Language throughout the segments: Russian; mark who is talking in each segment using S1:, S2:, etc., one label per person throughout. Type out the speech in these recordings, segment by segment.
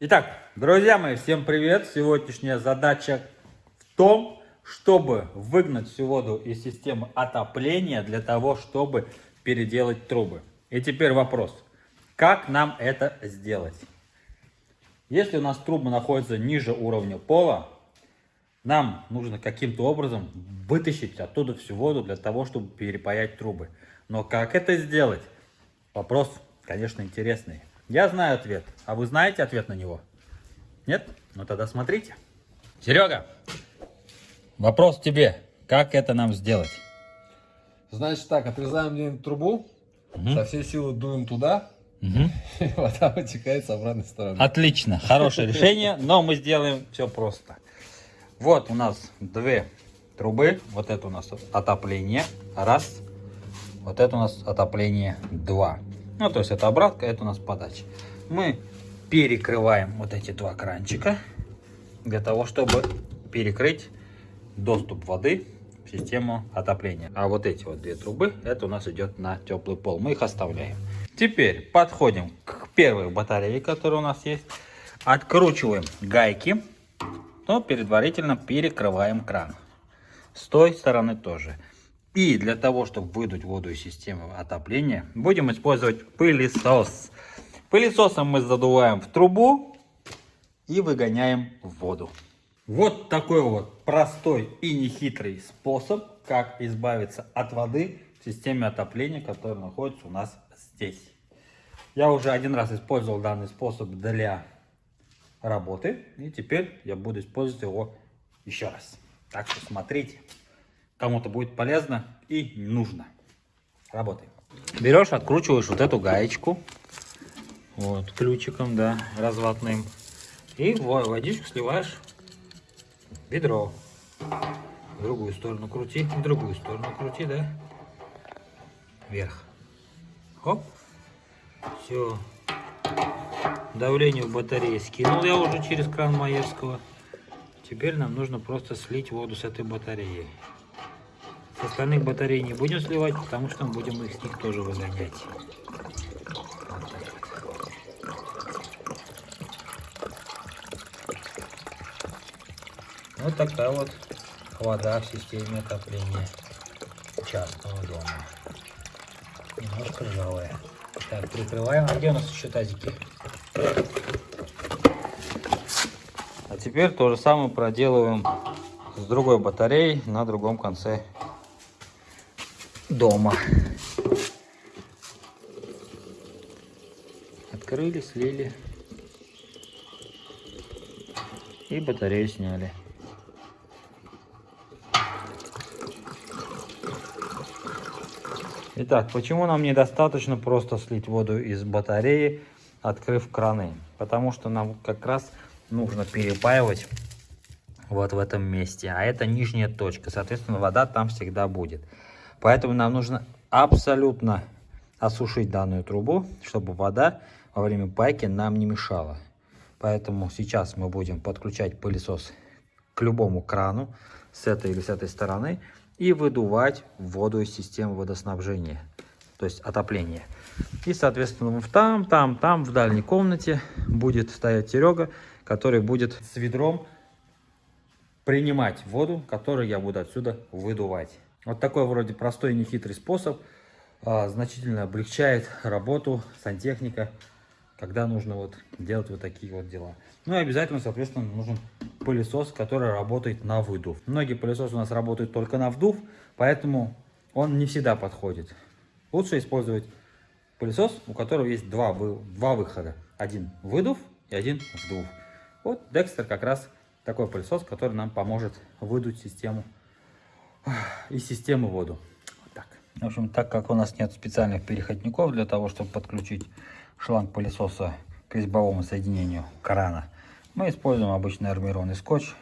S1: Итак, друзья мои, всем привет! Сегодняшняя задача в том, чтобы выгнать всю воду из системы отопления для того, чтобы переделать трубы. И теперь вопрос, как нам это сделать? Если у нас трубы находятся ниже уровня пола, нам нужно каким-то образом вытащить оттуда всю воду для того, чтобы перепаять трубы. Но как это сделать? Вопрос, конечно, интересный. Я знаю ответ. А вы знаете ответ на него? Нет? Ну тогда смотрите. Серега, вопрос тебе. Как это нам сделать?
S2: Значит так, отрезаем где-нибудь трубу,
S1: Мгм.
S2: со всей силы дуем туда,
S1: Мгм.
S2: и вода вытекает с обратной стороны.
S1: Отлично, хорошее решение, но мы сделаем все просто. Вот у нас две трубы. Вот это у нас отопление. Раз. Вот это у нас отопление. Два. Ну, то есть это обратка, это у нас подача. Мы перекрываем вот эти два кранчика для того, чтобы перекрыть доступ воды в систему отопления. А вот эти вот две трубы, это у нас идет на теплый пол. Мы их оставляем. Теперь подходим к первой батарее, которая у нас есть. Откручиваем гайки, но предварительно перекрываем кран. С той стороны тоже. И для того, чтобы выдуть воду из системы отопления, будем использовать пылесос. Пылесосом мы задуваем в трубу и выгоняем воду. Вот такой вот простой и нехитрый способ, как избавиться от воды в системе отопления, которая находится у нас здесь. Я уже один раз использовал данный способ для работы, и теперь я буду использовать его еще раз. Так что смотрите, кому-то будет полезно и нужно. Работаем. Берешь, откручиваешь вот эту гаечку, вот, ключиком, да, разватным, и во- водичку сливаешь в ведро. В другую сторону крути, в другую сторону крути, да, вверх. Хоп, все. Давление в батарее скинул я уже через кран Маевского. Теперь нам нужно просто слить воду с этой батареи. С остальных батарей не будем сливать, потому что мы будем их с них тоже выгонять. Вот так вот. Вот такая вот вода в системе отопления частного дома. Немножко ржавая. Так, прикрываем. А где у нас еще тазики? А теперь то же самое проделываем с другой батареей на другом конце дома. Открыли, слили. И батарею сняли. Итак, почему нам недостаточно просто слить воду из батареи, открыв краны? Потому что нам как раз нужно перепаивать вот в этом месте. А это нижняя точка. Соответственно, вода там всегда будет. Поэтому нам нужно абсолютно осушить данную трубу, чтобы вода во время пайки нам не мешала. Поэтому сейчас мы будем подключать пылесос к любому крану с этой или с этой стороны и выдувать воду из системы водоснабжения, то есть отопления. И, соответственно, там, там, там, в дальней комнате будет стоять Серега, который будет с ведром принимать воду, которую я буду отсюда выдувать. Вот такой вроде простой и нехитрый способ а, значительно облегчает работу сантехника, когда нужно вот делать вот такие вот дела. Ну и обязательно, соответственно, нужен пылесос, который работает на выдув. Многие пылесосы у нас работают только на вдув, поэтому он не всегда подходит. Лучше использовать пылесос, у которого есть два, два выхода. Один выдув и один вдув. Вот Dexter как раз такой пылесос, который нам поможет выдуть систему из системы воду. Вот так. В общем, так как у нас нет специальных переходников для того, чтобы подключить шланг пылесоса к резьбовому соединению крана, мы используем обычный армированный скотч.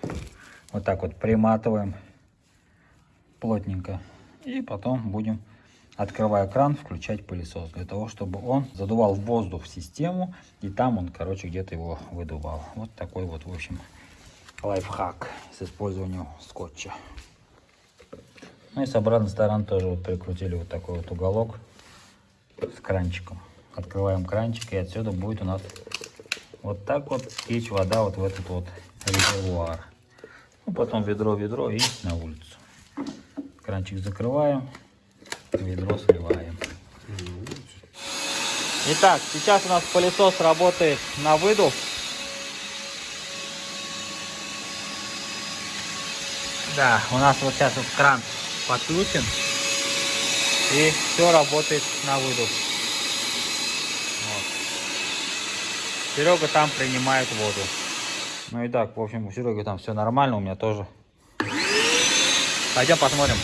S1: Вот так вот приматываем плотненько. И потом будем, открывая кран, включать пылесос. Для того, чтобы он задувал воздух в систему. И там он, короче, где-то его выдувал. Вот такой вот, в общем, лайфхак с использованием скотча. Ну и с обратной стороны тоже вот прикрутили вот такой вот уголок с кранчиком. Открываем кранчик и отсюда будет у нас вот так вот течь вода вот в этот вот резервуар. Ну, потом ведро, ведро и на улицу. Кранчик закрываем, ведро сливаем. Итак, сейчас у нас пылесос работает на выдув. Да, у нас вот сейчас вот кран подключен. И все работает на выдув. Вот. Серега там принимает воду. Ну и так, в общем, у Сереги там все нормально, у меня тоже. Пойдем посмотрим.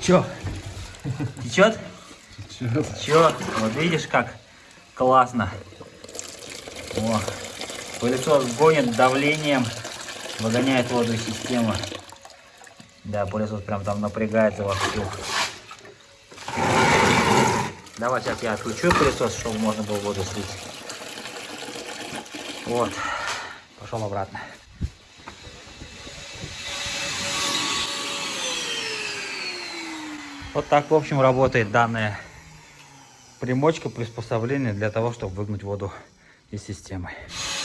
S1: Че? Течет? Че? Вот видишь, как классно. О, пылесос гонит давлением, выгоняет воду из системы. Да, пылесос прям там напрягается вовсю. Давай сейчас я отключу пылесос, чтобы можно было воду слить. Вот, пошел обратно. Вот так, в общем, работает данная примочка, приспособление для того, чтобы выгнать воду из системы.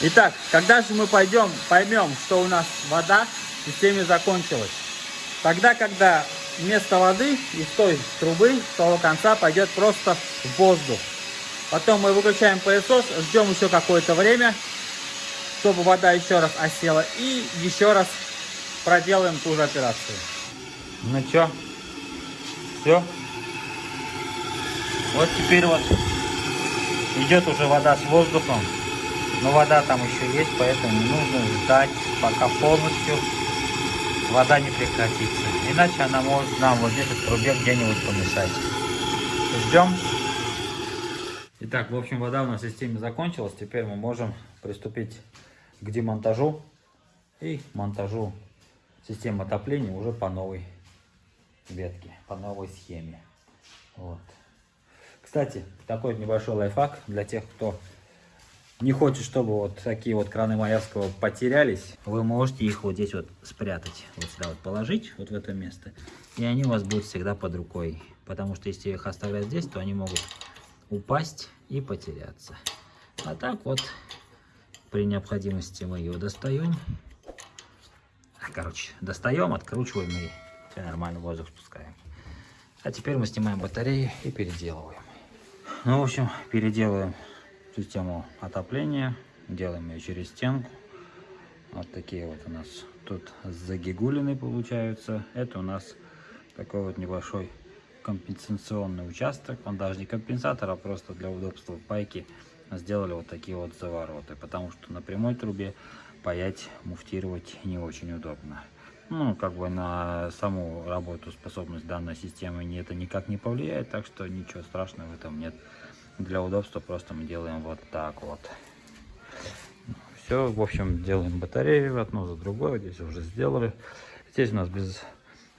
S1: Итак, когда же мы пойдем, поймем, что у нас вода в системе закончилась? Тогда, когда вместо воды из той трубы, с того конца пойдет просто воздух. Потом мы выключаем пылесос, ждем еще какое-то время, чтобы вода еще раз осела. И еще раз проделаем ту же операцию. Ну что, все. Вот теперь вот идет уже вода с воздухом. Но вода там еще есть, поэтому нужно ждать, пока полностью вода не прекратится. Иначе она может нам вот здесь в трубе где-нибудь помешать. Ждем. Итак, в общем, вода у нас в системе закончилась. Теперь мы можем приступить к демонтажу и монтажу системы отопления уже по новой ветке, по новой схеме. Вот. Кстати, такой небольшой лайфхак для тех, кто не хочет, чтобы вот такие вот краны Маевского потерялись. Вы можете их вот здесь вот спрятать, вот сюда вот положить, вот в это место. И они у вас будут всегда под рукой. Потому что если их оставлять здесь, то они могут упасть и потеряться. А так вот, при необходимости мы ее достаем. Короче, достаем, откручиваем и все нормально, воздух спускаем. А теперь мы снимаем батареи и переделываем. Ну, в общем, переделываем систему отопления. Делаем ее через стенку. Вот такие вот у нас тут загигулины получаются. Это у нас такой вот небольшой компенсационный участок. Он даже не компенсатор, а просто для удобства пайки сделали вот такие вот завороты. Потому что на прямой трубе паять, муфтировать не очень удобно. Ну, как бы на саму работу, способность данной системы это никак не повлияет, так что ничего страшного в этом нет. Для удобства просто мы делаем вот так вот. Все, в общем, делаем батареи одну за другой. Здесь уже сделали. Здесь у нас без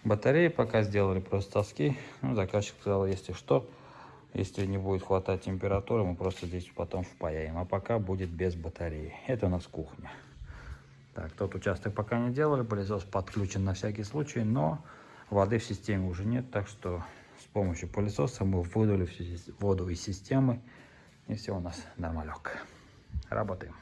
S1: батареи пока сделали просто тоски. Ну, заказчик сказал, если что, если не будет хватать температуры, мы просто здесь потом впаяем. А пока будет без батареи. Это у нас кухня. Так, тот участок пока не делали, пылесос подключен на всякий случай, но воды в системе уже нет, так что с помощью пылесоса мы выдали всю воду из системы, и все у нас нормалек. Работаем.